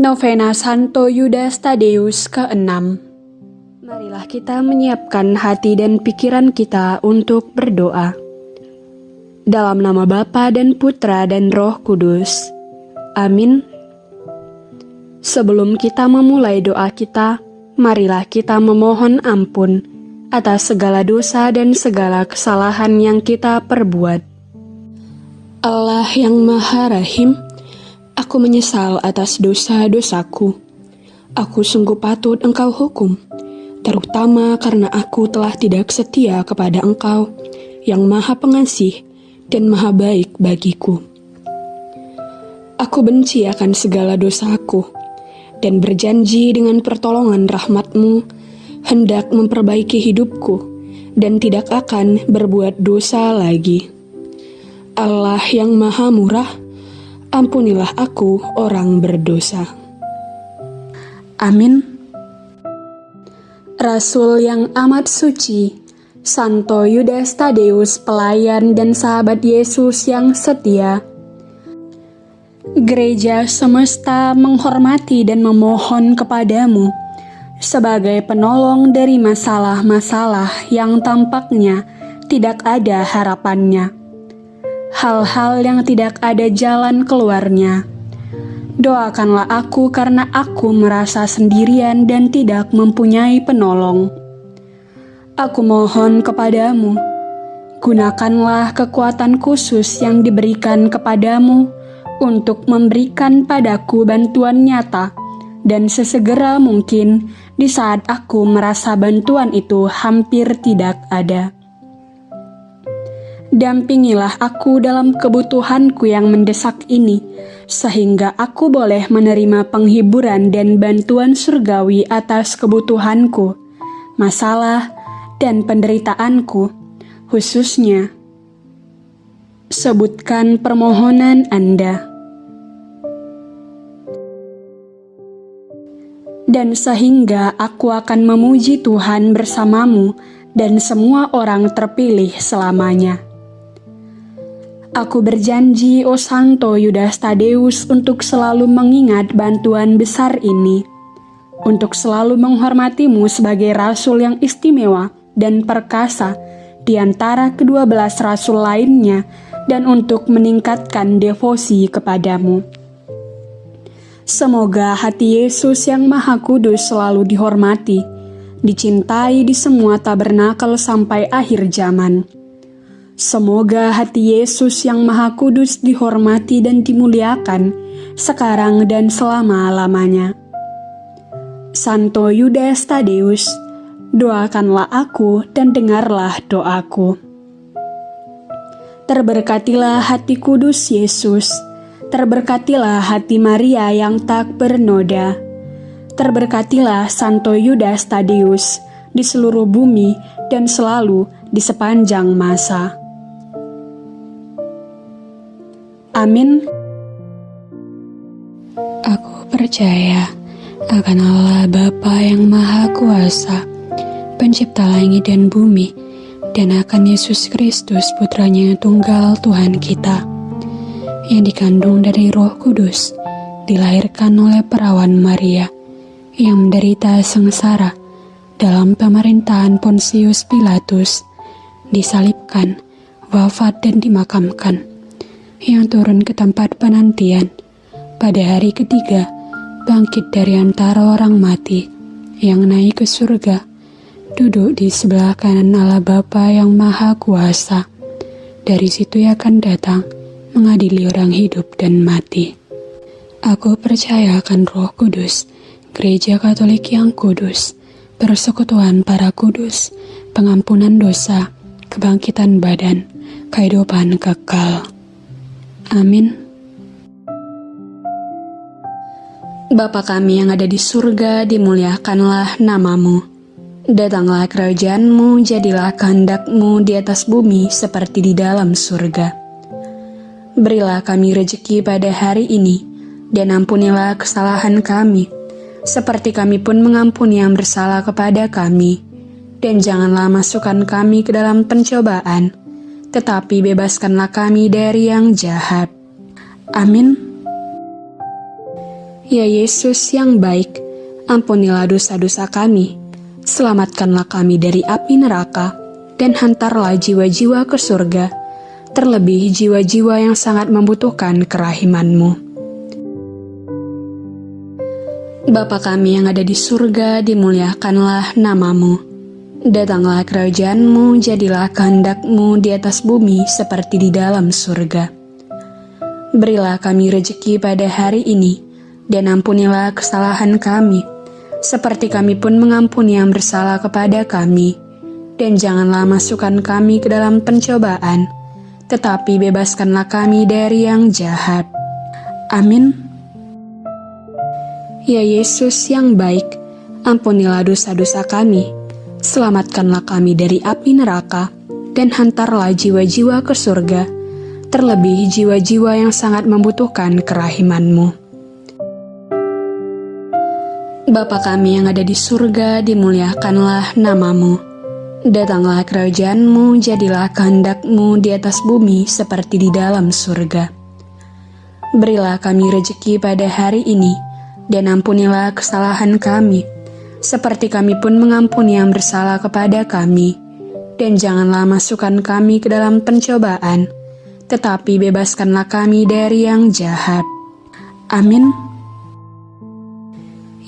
Novena Santo Yudas Tadeus ke-6 Marilah kita menyiapkan hati dan pikiran kita untuk berdoa. Dalam nama Bapa dan Putra dan Roh Kudus. Amin. Sebelum kita memulai doa kita, marilah kita memohon ampun atas segala dosa dan segala kesalahan yang kita perbuat. Allah yang Maha Rahim, Aku menyesal atas dosa-dosaku. Aku sungguh patut engkau hukum, terutama karena aku telah tidak setia kepada engkau yang maha pengasih dan maha baik bagiku. Aku benci akan segala dosaku dan berjanji dengan pertolongan rahmatmu hendak memperbaiki hidupku dan tidak akan berbuat dosa lagi. Allah yang maha murah, ampunilah aku orang berdosa. Amin. Rasul yang amat suci, Santo Yudas Tadeus pelayan dan sahabat Yesus yang setia, Gereja semesta menghormati dan memohon kepadamu sebagai penolong dari masalah-masalah yang tampaknya tidak ada harapannya hal-hal yang tidak ada jalan keluarnya. Doakanlah aku karena aku merasa sendirian dan tidak mempunyai penolong. Aku mohon kepadamu, gunakanlah kekuatan khusus yang diberikan kepadamu untuk memberikan padaku bantuan nyata dan sesegera mungkin di saat aku merasa bantuan itu hampir tidak ada. Dampingilah aku dalam kebutuhanku yang mendesak ini, sehingga aku boleh menerima penghiburan dan bantuan surgawi atas kebutuhanku, masalah, dan penderitaanku, khususnya. Sebutkan permohonan Anda. Dan sehingga aku akan memuji Tuhan bersamamu dan semua orang terpilih selamanya. Aku berjanji, O Santo Yudas Tadeus, untuk selalu mengingat bantuan besar ini, untuk selalu menghormatimu sebagai rasul yang istimewa dan perkasa di antara kedua belas rasul lainnya, dan untuk meningkatkan devosi kepadamu. Semoga hati Yesus yang Maha Kudus selalu dihormati, dicintai di semua tabernakel sampai akhir zaman Semoga hati Yesus yang Maha Kudus dihormati dan dimuliakan sekarang dan selama-lamanya. Santo Yudas Tadeus, doakanlah aku dan dengarlah doaku. Terberkatilah hati kudus Yesus, terberkatilah hati Maria yang tak bernoda, terberkatilah Santo Yudas Tadeus di seluruh bumi dan selalu di sepanjang masa. Amin. Aku percaya akan Allah Bapa yang Maha Kuasa, pencipta langit dan bumi, dan akan Yesus Kristus putranya tunggal Tuhan kita, yang dikandung dari roh kudus, dilahirkan oleh perawan Maria, yang menderita sengsara dalam pemerintahan Pontius Pilatus, disalibkan, wafat dan dimakamkan yang turun ke tempat penantian. Pada hari ketiga, bangkit dari antara orang mati, yang naik ke surga, duduk di sebelah kanan Allah Bapa yang Maha Kuasa. Dari situ ia akan datang, mengadili orang hidup dan mati. Aku percaya akan roh kudus, gereja katolik yang kudus, persekutuan para kudus, pengampunan dosa, kebangkitan badan, kehidupan kekal. Amin. Bapa kami yang ada di surga, dimuliakanlah namamu. Datanglah kerajaanmu, jadilah kehendakmu di atas bumi seperti di dalam surga. Berilah kami rejeki pada hari ini, dan ampunilah kesalahan kami, seperti kami pun mengampuni yang bersalah kepada kami. Dan janganlah masukkan kami ke dalam pencobaan, tetapi bebaskanlah kami dari yang jahat. Amin. Ya Yesus yang baik, ampunilah dosa-dosa kami, selamatkanlah kami dari api neraka, dan hantarlah jiwa-jiwa ke surga, terlebih jiwa-jiwa yang sangat membutuhkan kerahimanmu. Bapa kami yang ada di surga, dimuliakanlah namamu. Datanglah kerajaanmu, jadilah kehendakmu di atas bumi seperti di dalam surga. Berilah kami rejeki pada hari ini, dan ampunilah kesalahan kami, seperti kami pun mengampuni yang bersalah kepada kami. Dan janganlah masukkan kami ke dalam pencobaan, tetapi bebaskanlah kami dari yang jahat. Amin. Ya Yesus yang baik, ampunilah dosa-dosa kami, selamatkanlah kami dari api neraka, dan hantarlah jiwa-jiwa ke surga, terlebih jiwa-jiwa yang sangat membutuhkan kerahimanmu. Bapa kami yang ada di surga, dimuliakanlah namamu. Datanglah kerajaanmu, jadilah kehendakmu di atas bumi seperti di dalam surga. Berilah kami rejeki pada hari ini, dan ampunilah kesalahan kami, seperti kami pun mengampuni yang bersalah kepada kami. Dan janganlah masukkan kami ke dalam pencobaan, tetapi bebaskanlah kami dari yang jahat. Amin.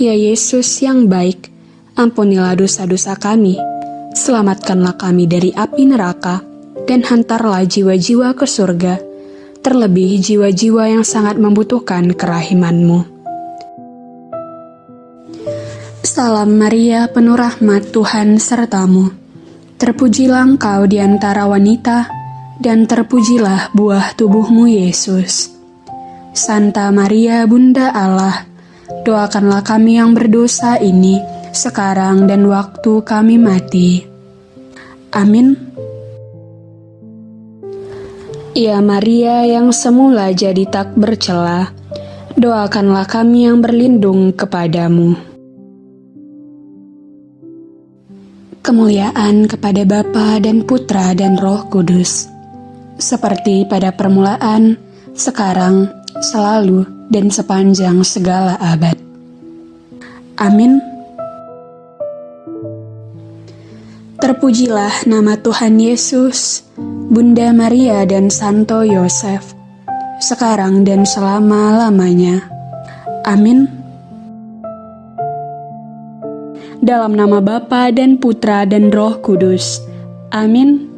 Ya Yesus yang baik, ampunilah dosa-dosa kami, selamatkanlah kami dari api neraka, dan hantarlah jiwa-jiwa ke surga, terlebih jiwa-jiwa yang sangat membutuhkan kerahimanmu. Salam Maria, penuh rahmat Tuhan sertamu. Terpujilah engkau di antara wanita, dan terpujilah buah tubuhmu Yesus. Santa Maria, Bunda Allah, Doakanlah kami yang berdosa ini sekarang dan waktu kami mati. Amin. Ya Maria yang semula jadi tak bercela, doakanlah kami yang berlindung kepadamu. Kemuliaan kepada Bapa dan Putra dan Roh Kudus, seperti pada permulaan, sekarang, selalu, dan sepanjang segala abad. Amin. Terpujilah nama Tuhan Yesus, Bunda Maria dan Santo Yosef, sekarang dan selama-lamanya. Amin. Dalam nama Bapa dan Putra dan Roh Kudus. Amin.